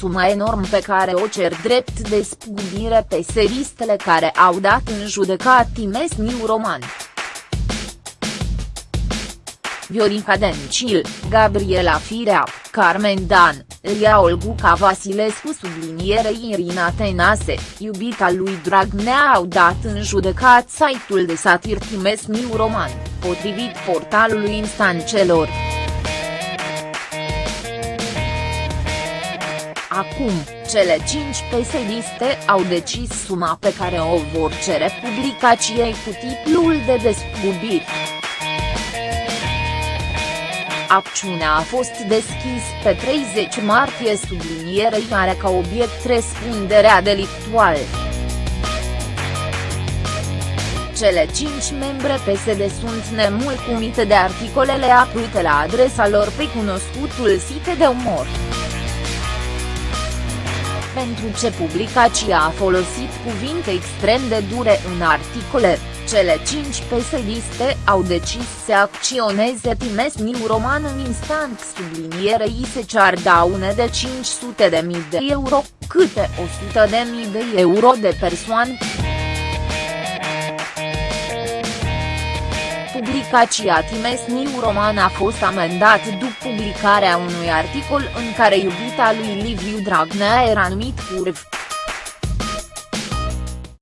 sumă enorm pe care o cer drept de spugubire pe seristele care au dat în judecat Timesniu Roman. Viorica Dencil, Gabriela Firea, Carmen Dan, Ria Olguca Vasilescu sublinierei Irina Tenase, iubita lui Dragnea au dat în judecat site-ul de satir Timesniu Roman, potrivit portalului instancelor. Acum, cele cinci pesediste au decis suma pe care o vor cere publicației cu titlul de despăgubiri. Acțiunea a fost deschis pe 30 martie sublinierei are ca obiect răspunderea delictuală. Cele cinci membre PSD sunt nemulțumite de articolele apărute la adresa lor pe cunoscutul site de umor pentru ce publicația a folosit cuvinte extrem de dure în articole, cele cinci pesediste au decis să acționeze Timesniu Roman în instant sublinierei se cear daune de 500 de mii de euro, câte 100 de mii de euro de persoană. Publicația Timesniu Roman a fost amendat după publicarea unui articol în care iubita lui Liviu Dragnea era numit curv.